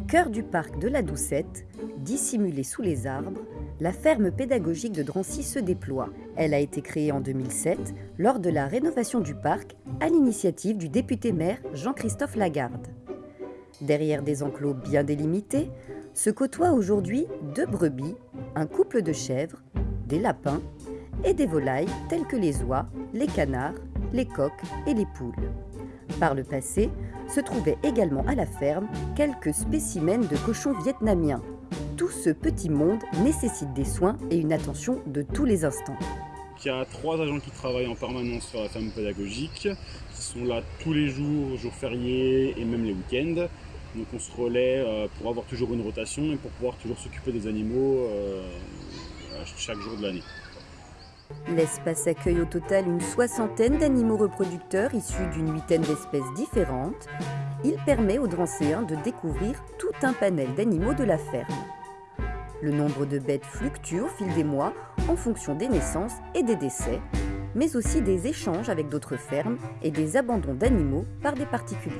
cœur du parc de la Doucette, dissimulée sous les arbres, la ferme pédagogique de Drancy se déploie. Elle a été créée en 2007 lors de la rénovation du parc à l'initiative du député maire Jean-Christophe Lagarde. Derrière des enclos bien délimités, se côtoient aujourd'hui deux brebis, un couple de chèvres, des lapins et des volailles telles que les oies, les canards, les coqs et les poules. Par le passé, se trouvaient également à la ferme quelques spécimens de cochons vietnamiens. Tout ce petit monde nécessite des soins et une attention de tous les instants. Il y a trois agents qui travaillent en permanence sur la ferme pédagogique, qui sont là tous les jours, jours fériés et même les week-ends. Donc on se relaie euh, pour avoir toujours une rotation et pour pouvoir toujours s'occuper des animaux euh, chaque jour de l'année. L'espace accueille au total une soixantaine d'animaux reproducteurs issus d'une huitaine d'espèces différentes. Il permet aux Drancéens de découvrir tout un panel d'animaux de la ferme. Le nombre de bêtes fluctue au fil des mois en fonction des naissances et des décès, mais aussi des échanges avec d'autres fermes et des abandons d'animaux par des particuliers.